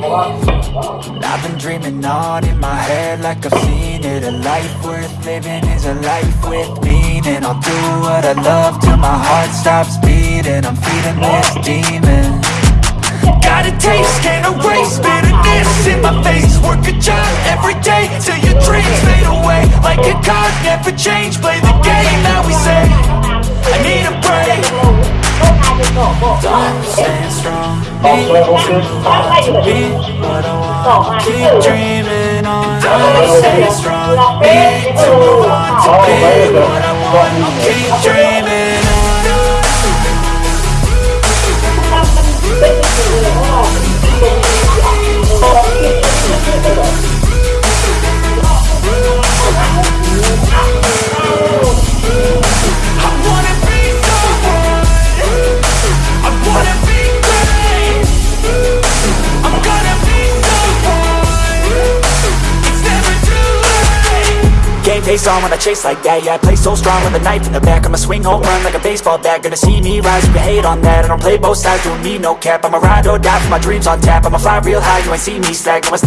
I've been dreaming on in my head like I've seen it. A life worth living is a life with meaning. I'll do what I love till my heart stops beating. I'm feeding this demon. Got a taste, can't erase bitterness in my face. Work a job every day till your dreams fade away. Like a card, never change, play Staying strong, be what I want Keep dreaming on, staying strong Need to be what I want Keep dreaming Game face on when I chase like that. Yeah, I play so strong with a knife in the back. I'ma swing home run like a baseball bat. Gonna see me rise, you can hate on that. I don't play both sides, doing me no cap. I'ma ride or die for my dreams on tap. I'ma fly real high, you ain't see me slack. No, it's not